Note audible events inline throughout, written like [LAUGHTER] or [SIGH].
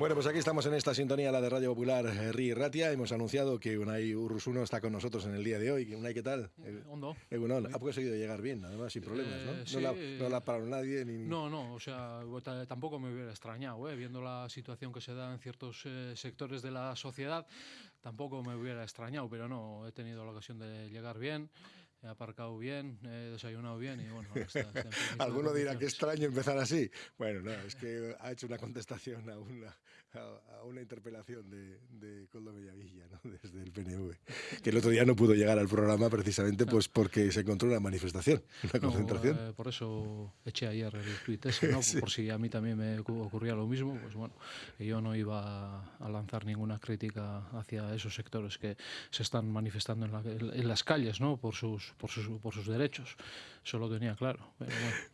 Bueno, pues aquí estamos en esta sintonía, la de Radio Popular eh, Ri Ratia. Hemos anunciado que Unai Urrusuno está con nosotros en el día de hoy. Unai, ¿qué tal? Eh, hondo. Egunon. Ha conseguido llegar bien, además, sin problemas, ¿no? Eh, no, sí, la, eh, no la ha parado nadie ni... No, no, o sea, ta- tampoco me hubiera extrañado, ¿eh? viendo la situación que se da en ciertos eh, sectores de la sociedad, tampoco me hubiera extrañado, pero no, he tenido la ocasión de llegar bien, he aparcado bien, he desayunado bien y bueno, ahora está- [LAUGHS] Alguno dirá que extraño empezar así. Bueno, no, es que ha hecho una contestación a una, a, a una interpelación de, de Coldo Bellavilla, ¿no? [LAUGHS] desde el PNV, que el otro día no pudo llegar al programa precisamente pues porque se encontró una manifestación, una No, concentración. eh, por eso eché ayer el tuit ese, ¿no? [LAUGHS] Sí. por si a mí también me ocu- ocurría lo mismo, pues bueno, yo no iba a lanzar ninguna crítica hacia esos sectores que se están manifestando en, la- en las calles, ¿no? Por sus, por sus, por sus derechos. Eso lo tenía claro.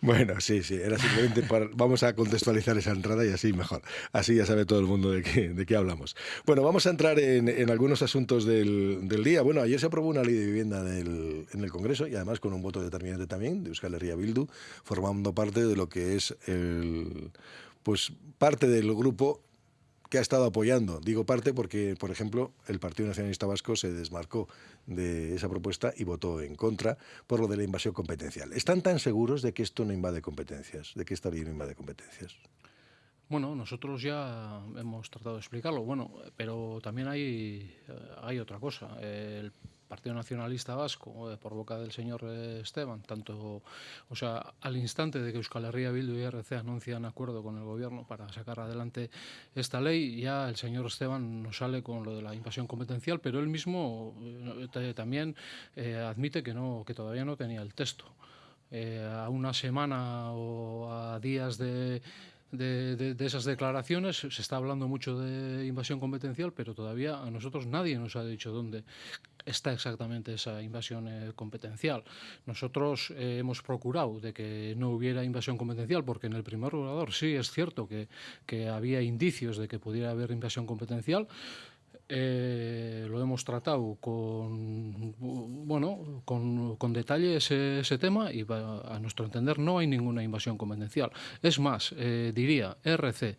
Bueno. Sí, sí, era simplemente para... Vamos a contextualizar esa entrada y así mejor. Así ya sabe todo el mundo de qué, de qué hablamos. Bueno, vamos a entrar en, algunos asuntos del, del día. Bueno, ayer se aprobó una ley de vivienda en el Congreso y además con un voto determinante también de Euskal Herria Bildu, formando parte de lo que es el... Pues parte del grupo que ha estado apoyando. Digo parte porque, por ejemplo, el Partido Nacionalista Vasco se desmarcó de esa propuesta y votó en contra por lo de la invasión competencial. ¿Están tan seguros de que esto no invade competencias? ¿De que esta ley no invade competencias? Bueno, nosotros ya hemos tratado de explicarlo, bueno, pero también hay, eh, hay otra cosa. Partido Nacionalista Vasco, eh, por boca del señor eh, Esteban, tanto, o sea, al instante de que Euskal Herria Bildu y RC anuncian acuerdo con el gobierno para sacar adelante esta ley, ya el señor Esteban nos sale con lo de la invasión competencial, pero él mismo eh, te- también eh, admite que no, que todavía no tenía el texto. Eh, a una semana o a días de esas declaraciones se está hablando mucho de invasión competencial, pero todavía a nosotros nadie nos ha dicho dónde está exactamente esa invasión eh, competencial. Nosotros eh, hemos procurado de que no hubiera invasión competencial, porque en el primer regulador sí es cierto que, que había indicios de que pudiera haber invasión competencial, eh, lo hemos tratado con bueno con, con detalle ese, tema y a nuestro entender no hay ninguna invasión competencial. Es más, eh, diría RC,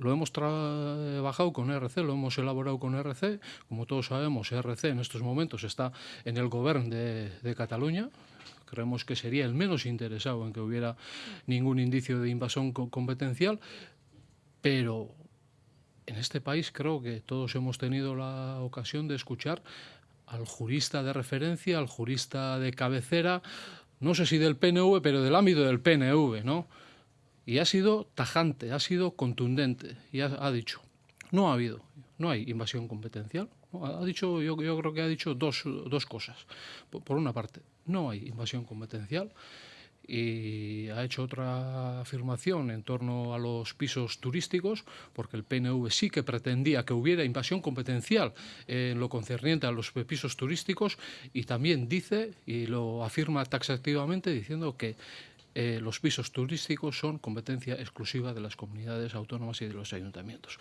lo hemos trabajado con RC, lo hemos elaborado con RC. Como todos sabemos, RC en estos momentos está en el gobierno de, de Cataluña. Creemos que sería el menos interesado en que hubiera ningún indicio de invasión co- competencial, pero en este país creo que todos hemos tenido la ocasión de escuchar al jurista de referencia, al jurista de cabecera, no sé si del PNV, pero del ámbito del PNV, ¿no? Y ha sido tajante, ha sido contundente y ha, dicho, no ha habido, no hay invasión competencial. Ha dicho, yo, yo creo que ha dicho dos, dos cosas. Por, por una parte, no hay invasión competencial y ha hecho otra afirmación en torno a los pisos turísticos, porque el PNV sí que pretendía que hubiera invasión competencial en lo concerniente a los pisos turísticos y también dice y lo afirma taxativamente diciendo que eh, los pisos turísticos son competencia exclusiva de las comunidades autónomas y de los ayuntamientos.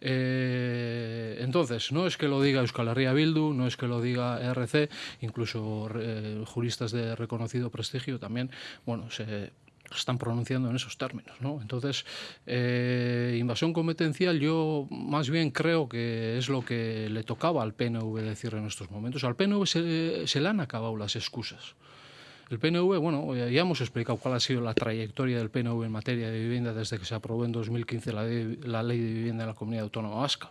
Eh, entonces, no es que lo diga Euskal Herria Bildu, no es que lo diga RC, incluso eh, juristas de reconocido prestigio también, bueno, se están pronunciando en esos términos. ¿no? Entonces, eh, invasión competencial yo más bien creo que es lo que le tocaba al PNV decir en estos momentos. Al PNV se, se le han acabado las excusas. El PNV, bueno, ya hemos explicado cuál ha sido la trayectoria del PNV en materia de vivienda desde que se aprobó en 2015 la, de- la ley de vivienda en la comunidad autónoma vasca.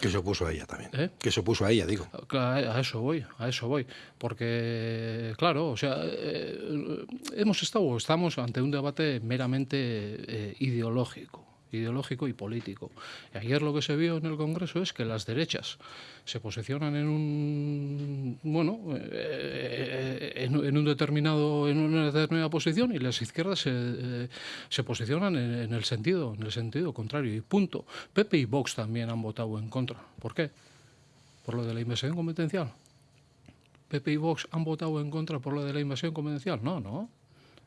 Que se opuso a ella también. ¿Eh? Que se opuso a ella, digo. Claro, a eso voy, a eso voy. Porque, claro, o sea, eh, hemos estado, estamos ante un debate meramente eh, ideológico ideológico y político. Ayer lo que se vio en el Congreso es que las derechas se posicionan en un bueno eh, en, en un determinado en una determinada posición y las izquierdas se, eh, se posicionan en, en el sentido en el sentido contrario y punto. Pepe y Vox también han votado en contra. ¿Por qué? Por lo de la invasión competencial. Pepe y Vox han votado en contra por lo de la invasión competencial. No, no.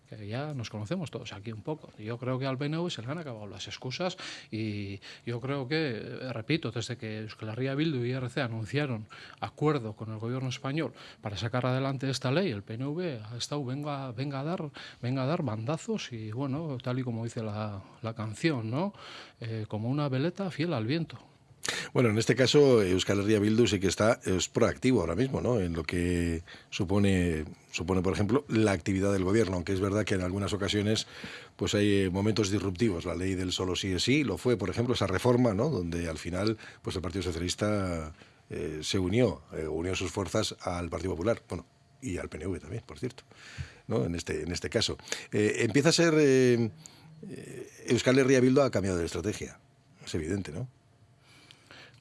Que ya nos conocemos todos aquí un poco. Yo creo que al PNV se le han acabado las excusas y yo creo que, eh, repito, desde que Euskal Bildu y IRC anunciaron acuerdo con el gobierno español para sacar adelante esta ley, el PNV ha estado venga, venga, a, dar, venga a dar bandazos y, bueno, tal y como dice la, la canción, ¿no? Eh, como una veleta fiel al viento. Bueno, en este caso Euskal Herria Bildu sí que está es proactivo ahora mismo, ¿no? En lo que supone supone, por ejemplo, la actividad del gobierno, aunque es verdad que en algunas ocasiones pues hay eh, momentos disruptivos. La ley del solo sí es sí lo fue, por ejemplo, esa reforma, ¿no? Donde al final pues el Partido Socialista eh, se unió, eh, unió sus fuerzas al Partido Popular, bueno, y al PNV también, por cierto, ¿no? En este en este caso empieza a ser Euskal Herria Bildu ha cambiado de estrategia, es evidente, ¿no?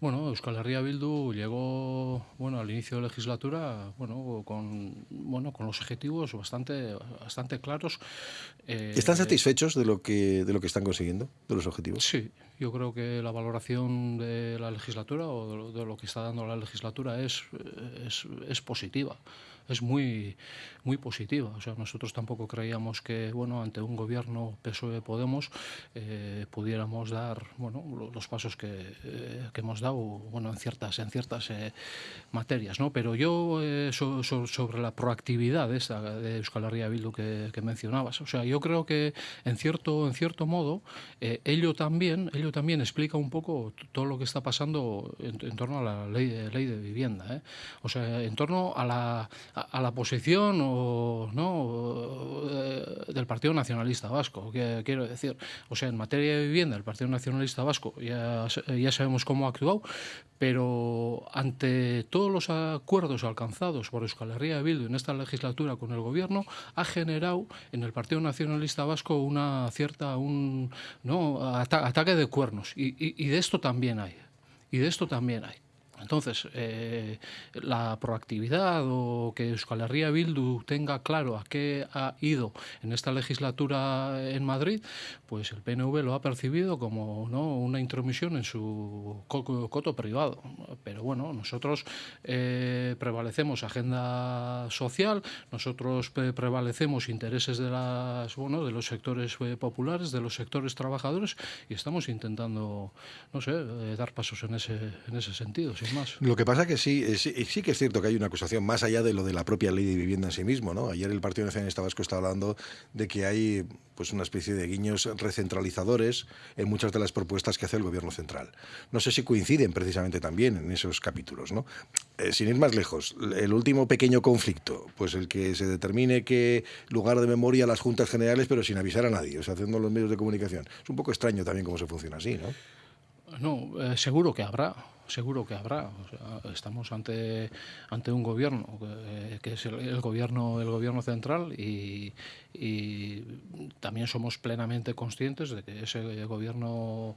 Bueno, Euskal Herria Bildu llegó bueno, al inicio de legislatura bueno, con, bueno, con los objetivos bastante, bastante claros. Eh, ¿Están satisfechos de lo, que, de lo que están consiguiendo, de los objetivos? Sí, yo creo que la valoración de la legislatura o de lo, que está dando la legislatura es, es, es positiva es muy, muy positiva. O sea, nosotros tampoco creíamos que, bueno, ante un gobierno PSOE Podemos eh, pudiéramos dar, bueno, los pasos que, eh, que, hemos dado, bueno, en ciertas, en ciertas eh, materias, ¿no? Pero yo so, so, sobre la proactividad de esta de Euskal Herria Bildu que, que, mencionabas, o sea, yo creo que en cierto, en cierto modo ello también, ello también explica un poco todo lo que está pasando en, en torno a la ley, ley de vivienda, o sea, en torno a la a, la posición o, ¿no? Eh, del Partido Nacionalista Vasco, que, quiero decir. O sea, en materia de vivienda, el Partido Nacionalista Vasco ya, ya sabemos cómo ha actuado, pero ante todos los acuerdos alcanzados por Euskal Herria Bildu en esta legislatura con el gobierno, ha generado en el Partido Nacionalista Vasco una cierta un, ¿no? ataque de cuernos. Y, y de esto también hay. Y de esto también hay. Entonces, eh, la proactividad o que Euskal Herria Bildu tenga claro a qué ha ido en esta legislatura en Madrid, pues el PNV lo ha percibido como ¿no? una intromisión en su coto privado. Pero bueno, nosotros eh, prevalecemos agenda social, nosotros prevalecemos intereses de, las, bueno, de los sectores eh, populares, de los sectores trabajadores y estamos intentando, no sé, dar pasos en ese, en ese sentido. Lo que pasa que sí, sí, sí, que es cierto que hay una acusación más allá de lo de la propia ley de vivienda en sí mismo. ¿no? Ayer el Partido Nacionalista Vasco está hablando de que hay pues una especie de guiños recentralizadores en muchas de las propuestas que hace el gobierno central. No sé si coinciden precisamente también en esos capítulos. ¿no? Eh, sin ir más lejos, el último pequeño conflicto, pues el que se determine que lugar de memoria las juntas generales, pero sin avisar a nadie, o sea, haciendo los medios de comunicación. Es un poco extraño también cómo se funciona así, ¿no? No, eh, seguro que habrá seguro que habrá. Estamos ante, ante un gobierno que, que es el, gobierno el gobierno central y, también somos plenamente conscientes de que ese gobierno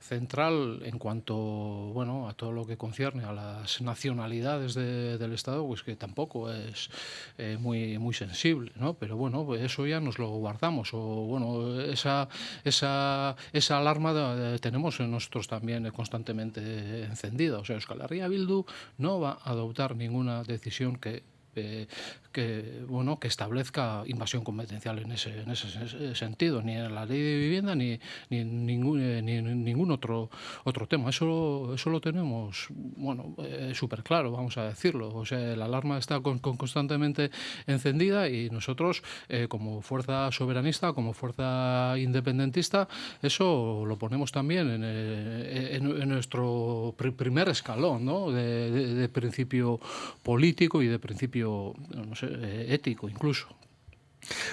central en cuanto bueno a todo lo que concierne a las nacionalidades de, del Estado pues que tampoco es eh, muy muy sensible ¿no? pero bueno pues eso ya nos lo guardamos o bueno esa esa esa alarma de, tenemos nosotros también constantemente encendida o sea Euskal Bildu no va a adoptar ninguna decisión que eh, que, bueno, que establezca invasión competencial en ese, en ese sentido, ni en la ley de vivienda ni, ni, ningún, eh, ni ningún otro, otro tema. Eso, eso lo tenemos bueno, eh, súper claro, vamos a decirlo. O sea, la alarma está con, con constantemente encendida y nosotros, eh, como fuerza soberanista, como fuerza independentista, eso lo ponemos también en, eh, en, en nuestro pr primer escalón ¿no? de principio político y de principio no sé, eh, ético incluso.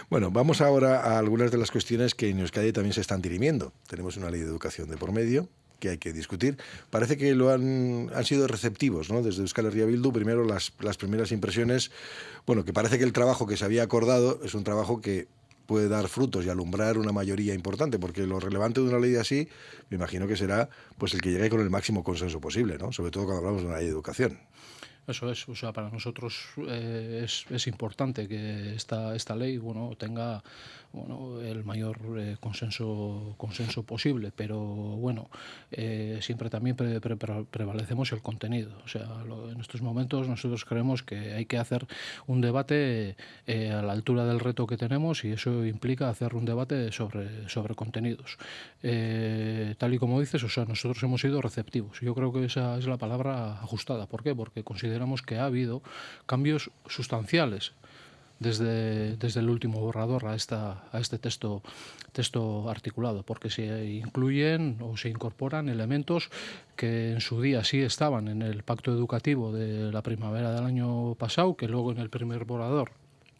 Bueno, vamos ahora a algunas de las cuestiones que en Euskadi también se están dirimiendo. Tenemos una ley de educación de por medio que hay que discutir. Parece que lo han, han sido receptivos, ¿no? Desde Euskal Herria Bildu, primero las, las primeras impresiones, bueno, que parece que el trabajo que se había acordado es un trabajo que puede dar frutos y alumbrar una mayoría importante, porque lo relevante de una ley así, me imagino que será pues el que llegue con el máximo consenso posible, ¿no? Sobre todo cuando hablamos de una ley de educación. Eso es, o sea, para nosotros eh, es, es, importante que esta, esta ley bueno, tenga bueno, el mayor eh, consenso, consenso posible, pero bueno, eh, siempre también pre, pre, prevalecemos el contenido. O sea, lo, en estos momentos nosotros creemos que hay que hacer un debate eh, a la altura del reto que tenemos y eso implica hacer un debate sobre, sobre contenidos. tal y como dices, o sea, nosotros hemos sido receptivos. Yo creo que esa es la palabra ajustada. ¿Por qué? Porque consideramos que ha habido cambios sustanciales desde, desde el último borrador a, esta, a este texto, texto articulado, porque se incluyen o se incorporan elementos que en su día sí estaban en el pacto educativo de la primavera del año pasado, que luego en el primer borrador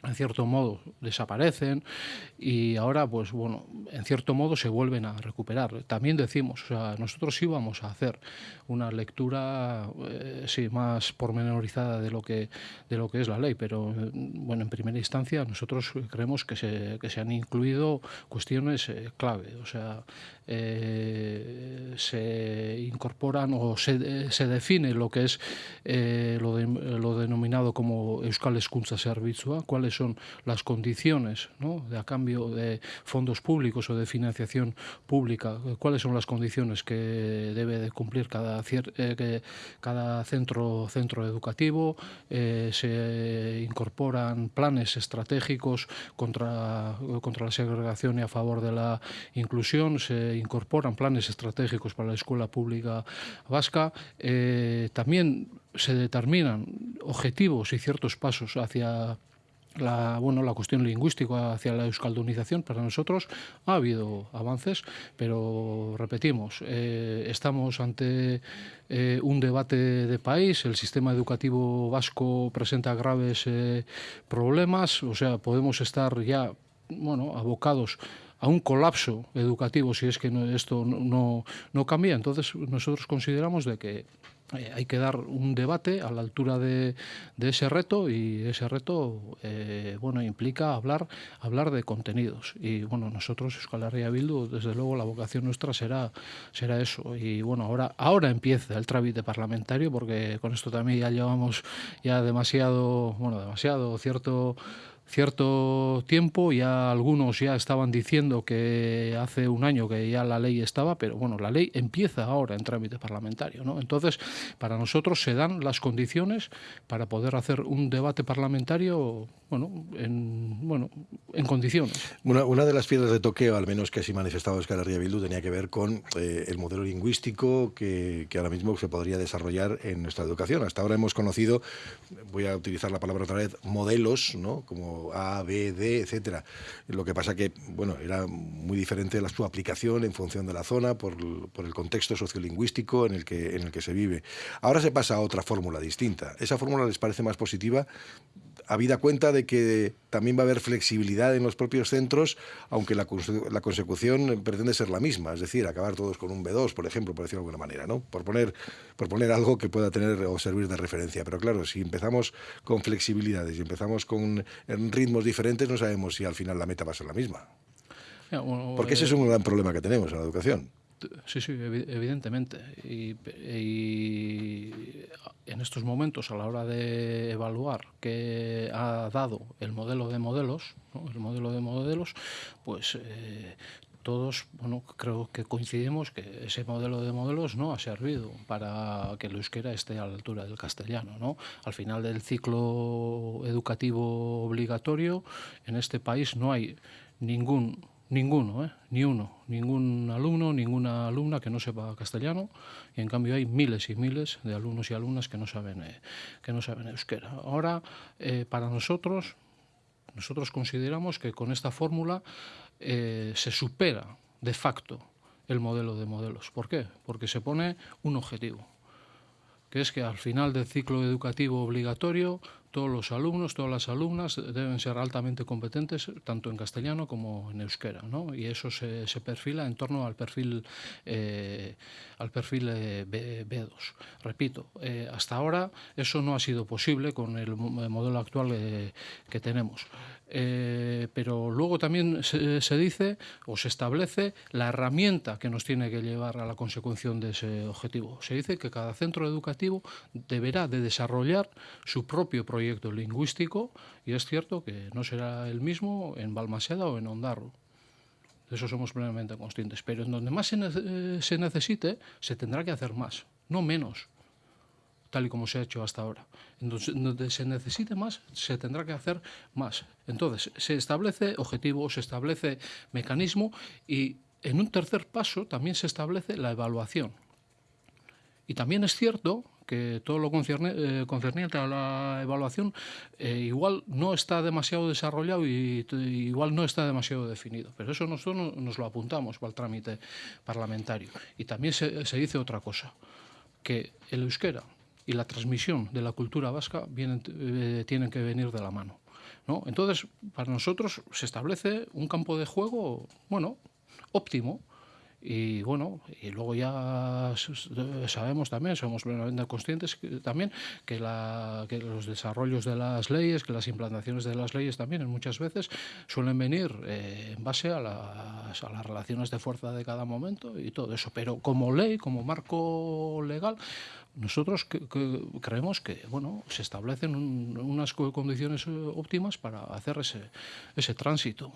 en cierto modo desaparecen y ahora pues bueno en cierto modo se vuelven a recuperar. También decimos o sea nosotros íbamos a hacer una lectura eh, sí más pormenorizada de lo que de lo que es la ley pero bueno en primera instancia nosotros creemos que se, que se han incluido cuestiones eh, clave. O sea eh, se incorporan o se, se, define lo que es eh, lo, lo, denominado como Euskal Escuntza Servizua, cuáles son las condiciones ¿no? de a cambio de fondos públicos o de financiación pública, cuáles son las condiciones que debe de cumplir cada, eh, cada centro, centro educativo, eh, se incorporan planes estratégicos contra, contra la segregación y a favor de la inclusión, se incorporan planes estratégicos para la escuela pública vasca, eh, también se determinan objetivos y ciertos pasos hacia la, bueno, la cuestión lingüística hacia la euskaldunización para nosotros. Ha habido avances, pero repetimos, eh, estamos ante eh, un debate de país, el sistema educativo vasco presenta graves problemas, o sea, podemos estar ya bueno, abocados a un colapso educativo si es que no, esto no, no, cambia. Entonces nosotros consideramos de que eh, hay que dar un debate a la altura de, de ese reto y ese reto eh, bueno implica hablar hablar de contenidos y bueno nosotros Euskal Herria Bildu desde luego la vocación nuestra será será eso y bueno ahora ahora empieza el trámite parlamentario porque con esto también ya llevamos ya demasiado bueno demasiado cierto cierto tiempo, ya algunos ya estaban diciendo que hace un año que ya la ley estaba, pero bueno, la ley empieza ahora en trámite parlamentario, ¿no? Entonces, para nosotros se dan las condiciones para poder hacer un debate parlamentario, bueno, en, bueno, en condiciones. Una, una de las piedras de toqueo, al menos que así manifestaba Oscar Herria Bildu, tenía que ver con eh, el modelo lingüístico que, que ahora mismo se podría desarrollar en nuestra educación. Hasta ahora hemos conocido, voy a utilizar la palabra otra vez, modelos, ¿no? Como a, B, D, etcétera. Lo que pasa que, bueno, era muy diferente la, su aplicación en función de la zona, por, por, el contexto sociolingüístico en el, que, en el que se vive. Ahora se pasa a otra fórmula distinta. ¿Esa fórmula les parece más positiva? Habida cuenta de que también va a haber flexibilidad en los propios centros, aunque la, la, consecución pretende ser la misma, es decir, acabar todos con un B2, por ejemplo, por decirlo de alguna manera, ¿no? por, poner, por poner algo que pueda tener o servir de referencia. Pero claro, si empezamos con flexibilidades y empezamos con ritmos diferentes, no sabemos si al final la meta va a ser la misma. Porque ese es un gran problema que tenemos en la educación. Sí, sí, evidentemente. Y, y, en estos momentos, a la hora de evaluar qué ha dado el modelo de modelos, el modelo de modelos, pues eh, todos, bueno, creo que coincidimos que ese modelo de modelos no ha servido para que el euskera esté a la altura del castellano, ¿no? Al final del ciclo educativo obligatorio, en este país no hay ningún Ninguno, ¿eh? ni uno, ningún alumno, ninguna alumna que no sepa castellano y en cambio hay miles y miles de alumnos y alumnas que no saben, eh, que no saben euskera. Ahora, eh, para nosotros, nosotros consideramos que con esta fórmula eh, se supera de facto el modelo de modelos. ¿Por qué? Porque se pone un objetivo, que es que al final del ciclo educativo obligatorio todos los alumnos, todas las alumnas deben ser altamente competentes tanto en castellano como en euskera, ¿no? Y eso se, se perfila en torno al perfil eh, al perfil eh, B, 2 Repito, eh, hasta ahora eso no ha sido posible con el modelo actual que tenemos. Pero luego también se, dice o se establece la herramienta que nos tiene que llevar a la consecución de ese objetivo. Se dice que cada centro educativo deberá de desarrollar su propio proyecto lingüístico y es cierto que no será el mismo en Balmaseda o en Ondarro. De eso somos plenamente conscientes. Pero en donde más se, eh, se necesite, se tendrá que hacer más, no menos tal y como se ha hecho hasta ahora. Entonces, donde se necesite más, se tendrá que hacer más. Entonces, se establece objetivo, se establece mecanismo y en un tercer paso también se establece la evaluación. Y también es cierto que todo lo eh, concerniente a la evaluación eh, igual no está demasiado desarrollado y, igual no está demasiado definido. Pero eso nosotros nos lo apuntamos para el trámite parlamentario. Y también se, se dice otra cosa, que el euskera y la transmisión de la cultura vasca vienen, eh, tienen que venir de la mano. ¿no? Entonces, para nosotros se establece un campo de juego, bueno, óptimo, y bueno, y luego ya sabemos también, somos plenamente conscientes también que, la, que, los desarrollos de las leyes, que las implantaciones de las leyes también muchas veces suelen venir eh, en base a las, a las relaciones de fuerza de cada momento y todo eso. Pero como ley, como marco legal, nosotros creemos que bueno, se establecen unas condiciones eh, óptimas para hacer ese, ese tránsito.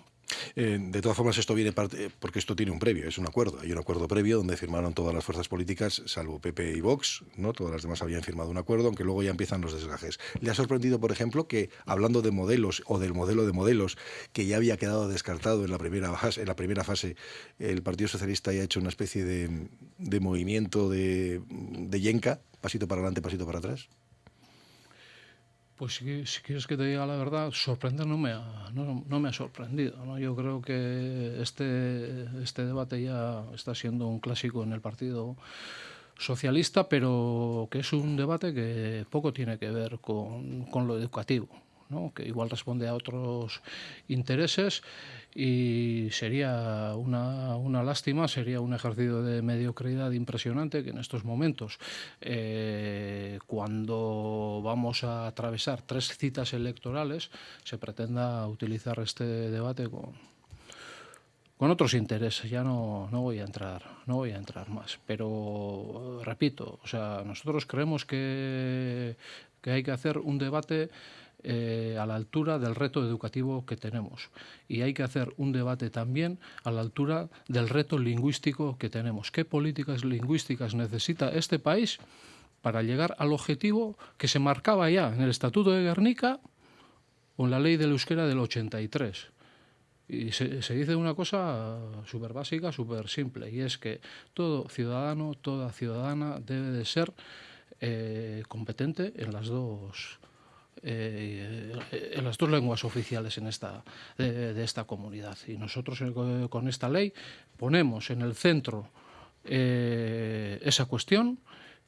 Eh, de todas formas, esto viene parte, porque esto tiene un previo, es un acuerdo. Hay un acuerdo previo donde firmaron todas las fuerzas políticas, salvo PP y Vox, ¿no? Todas las demás habían firmado un acuerdo, aunque luego ya empiezan los desgajes. ¿Le ha sorprendido, por ejemplo, que hablando de modelos o del modelo de modelos que ya había quedado descartado en la primera fase, en la primera fase el Partido Socialista haya hecho una especie de, de movimiento de, de yenca pasito para adelante, pasito para atrás? Pues si, si, quieres que te diga la verdad, sorprender no me ha, no, me ha sorprendido. Yo creo que este, este debate ya está siendo un clásico en el Partido Socialista, pero que es un debate que poco tiene que ver con lo educativo. ¿No? que igual responde a otros intereses y sería una, una, lástima, sería un ejercicio de mediocridad impresionante que en estos momentos, eh, cuando vamos a atravesar tres citas electorales, se pretenda utilizar este debate con, con otros intereses. Ya no, no voy a entrar, no voy a entrar más. Pero repito, o sea, nosotros creemos que, que hay que hacer un debate eh, a la altura del reto educativo que tenemos. Y hay que hacer un debate también a la altura del reto lingüístico que tenemos. ¿Qué políticas lingüísticas necesita este país para llegar al objetivo que se marcaba ya en el Estatuto de Guernica o en la ley del euskera del 83? Y se, dice una cosa súper básica, súper simple, y es que todo ciudadano, toda ciudadana debe de ser eh, competente en las dos eh, en las dos lenguas oficiales en esta, de, de esta comunidad. Y nosotros eh, con esta ley ponemos en el centro eh, esa cuestión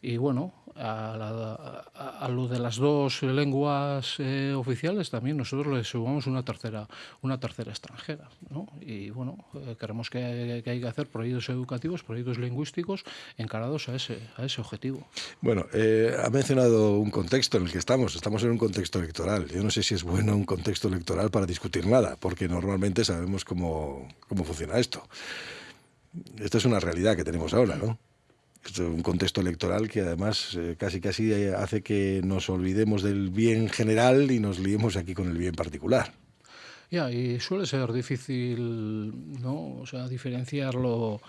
y bueno, a, la, a, lo de las dos lenguas eh, oficiales también nosotros le sumamos una tercera, una tercera extranjera. ¿no? Y bueno, eh, creemos que, hay que hacer proyectos educativos, proyectos lingüísticos encarados a ese, a ese objetivo. Bueno, eh, ha mencionado un contexto en el que estamos. Estamos en un contexto electoral. Yo no sé si es bueno un contexto electoral para discutir nada, porque normalmente sabemos cómo, cómo funciona esto. Esto es una realidad que tenemos ahora, ¿no? Un contexto electoral que además eh, casi casi eh, hace que nos olvidemos del bien general y nos liemos aquí con el bien particular. Ya, y suele ser difícil, ¿no? O sea, diferenciarlo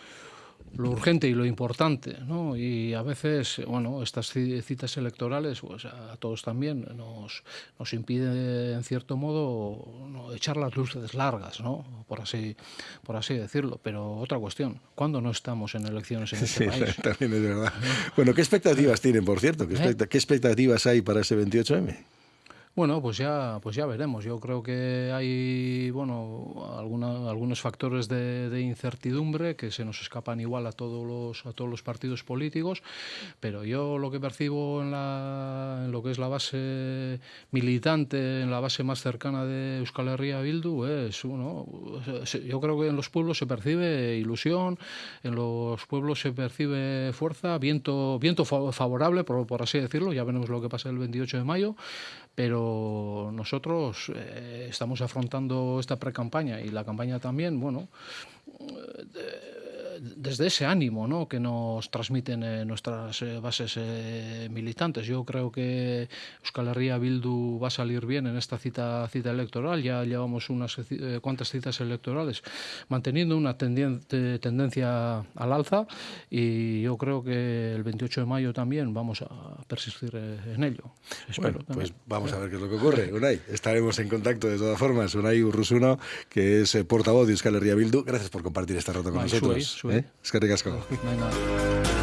lo urgente y lo importante, ¿no? Y a veces, bueno, estas citas electorales, pues a todos también nos, nos impide, en cierto modo, ¿no? echar las luces largas, ¿no? Por así, por así decirlo. Pero otra cuestión, ¿cuándo no estamos en elecciones en este sí, país? [LAUGHS] también es verdad. Bueno, ¿qué expectativas tienen, por cierto? ¿Qué, expect ¿Eh? ¿Qué expectativas hay para ese 28M? Bueno, pues ya, pues ya veremos. Yo creo que hay bueno, alguna, algunos factores de, de, incertidumbre que se nos escapan igual a todos los, a todos los partidos políticos, pero yo lo que percibo en, la, en lo que es la base militante, en la base más cercana de Euskal Herria Bildu, es uno. Yo creo que en los pueblos se percibe ilusión, en los pueblos se percibe fuerza, viento, viento favorable, por, así decirlo. Ya veremos lo que pasa el 28 de mayo pero nosotros eh, estamos afrontando esta pre-campaña y la campaña también, bueno, eh, desde ese ánimo ¿no? que nos transmiten eh, nuestras eh, bases eh, militantes. Yo creo que Euskal Herria Bildu va a salir bien en esta cita, cita electoral. Ya llevamos unas cuantas citas electorales manteniendo una tendencia al alza y yo creo que el 28 de mayo también vamos a persistir en ello. Espero pues vamos a ver qué es lo que ocurre. Unai, estaremos en contacto de todas formas. Unai Urrusuno, que es portavoz de Euskal Herria Bildu. Gracias por compartir este rato con nosotros. ¿Eh? Eskerrik asko. Venga.